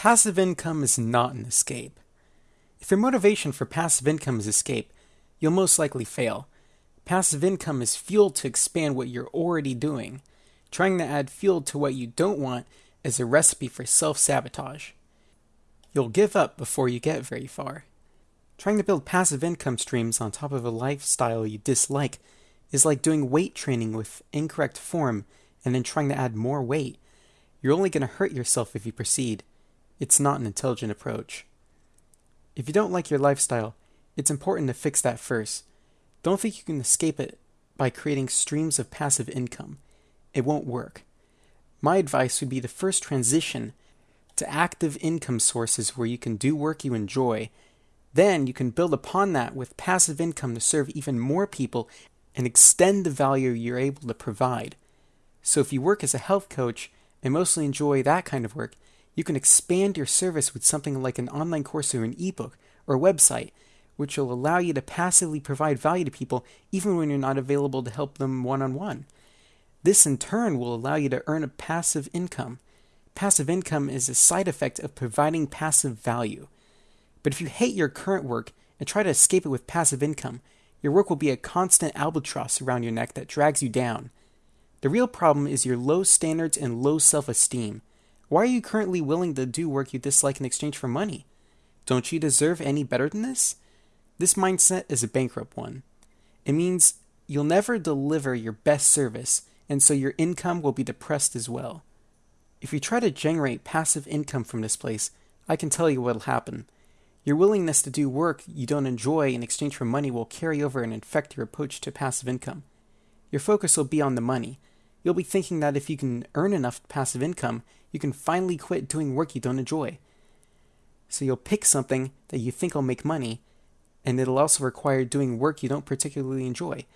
Passive income is not an escape. If your motivation for passive income is escape, you'll most likely fail. Passive income is fuel to expand what you're already doing. Trying to add fuel to what you don't want is a recipe for self sabotage. You'll give up before you get very far. Trying to build passive income streams on top of a lifestyle you dislike is like doing weight training with incorrect form and then trying to add more weight. You're only going to hurt yourself if you proceed. It's not an intelligent approach. If you don't like your lifestyle, it's important to fix that first. Don't think you can escape it by creating streams of passive income. It won't work. My advice would be to first transition to active income sources where you can do work you enjoy. Then you can build upon that with passive income to serve even more people and extend the value you're able to provide. So if you work as a health coach and mostly enjoy that kind of work, you can expand your service with something like an online course or an ebook or website, which will allow you to passively provide value to people even when you're not available to help them one on one. This in turn will allow you to earn a passive income. Passive income is a side effect of providing passive value. But if you hate your current work and try to escape it with passive income, your work will be a constant albatross around your neck that drags you down. The real problem is your low standards and low self esteem. Why are you currently willing to do work you dislike in exchange for money? Don't you deserve any better than this? This mindset is a bankrupt one. It means you'll never deliver your best service, and so your income will be depressed as well. If you try to generate passive income from this place, I can tell you what'll happen. Your willingness to do work you don't enjoy in exchange for money will carry over and infect your approach to passive income. Your focus will be on the money. You'll be thinking that if you can earn enough passive income, you can finally quit doing work you don't enjoy. So you'll pick something that you think will make money, and it'll also require doing work you don't particularly enjoy,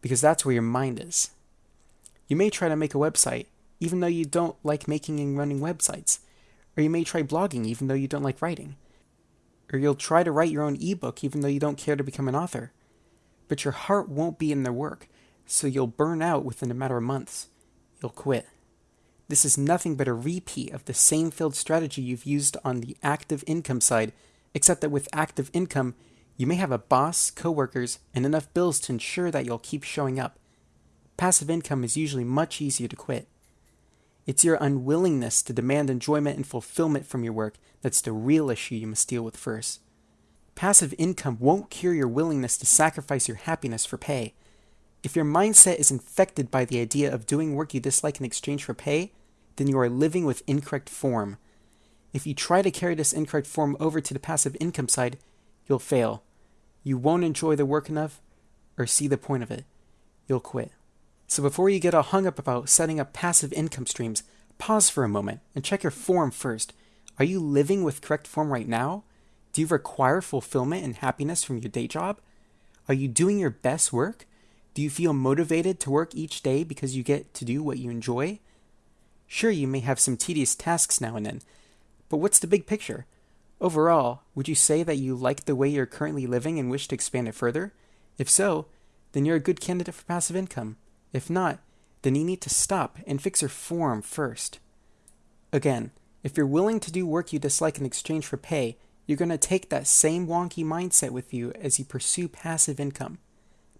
because that's where your mind is. You may try to make a website, even though you don't like making and running websites, or you may try blogging, even though you don't like writing or you'll try to write your own ebook even though you don't care to become an author. But your heart won't be in the work, so you'll burn out within a matter of months. You'll quit. This is nothing but a repeat of the same failed strategy you've used on the active income side, except that with active income, you may have a boss, coworkers, and enough bills to ensure that you'll keep showing up. Passive income is usually much easier to quit. It's your unwillingness to demand enjoyment and fulfillment from your work that's the real issue you must deal with first. Passive income won't cure your willingness to sacrifice your happiness for pay. If your mindset is infected by the idea of doing work you dislike in exchange for pay, then you are living with incorrect form. If you try to carry this incorrect form over to the passive income side, you'll fail. You won't enjoy the work enough or see the point of it. You'll quit. So before you get all hung up about setting up passive income streams, pause for a moment and check your form first. Are you living with correct form right now? Do you require fulfillment and happiness from your day job? Are you doing your best work? Do you feel motivated to work each day because you get to do what you enjoy? Sure, you may have some tedious tasks now and then, but what's the big picture? Overall, would you say that you like the way you're currently living and wish to expand it further? If so, then you're a good candidate for passive income. If not, then you need to stop and fix your form first. Again, if you're willing to do work you dislike in exchange for pay, you're going to take that same wonky mindset with you as you pursue passive income.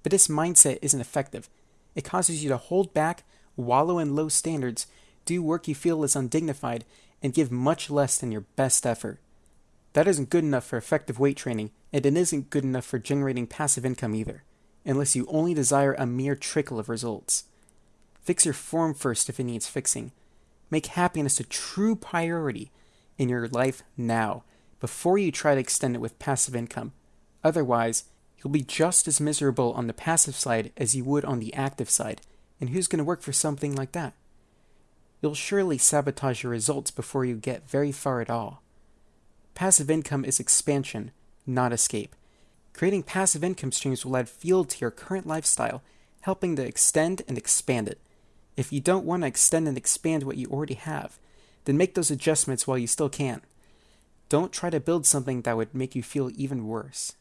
But this mindset isn't effective. It causes you to hold back, wallow in low standards, do work you feel is undignified, and give much less than your best effort. That isn't good enough for effective weight training, and it isn't good enough for generating passive income either unless you only desire a mere trickle of results. Fix your form first if it needs fixing. Make happiness a true priority in your life now, before you try to extend it with passive income. Otherwise, you'll be just as miserable on the passive side as you would on the active side, and who's going to work for something like that? You'll surely sabotage your results before you get very far at all. Passive income is expansion, not escape. Creating passive income streams will add fuel to your current lifestyle, helping to extend and expand it. If you don't want to extend and expand what you already have, then make those adjustments while you still can. Don't try to build something that would make you feel even worse.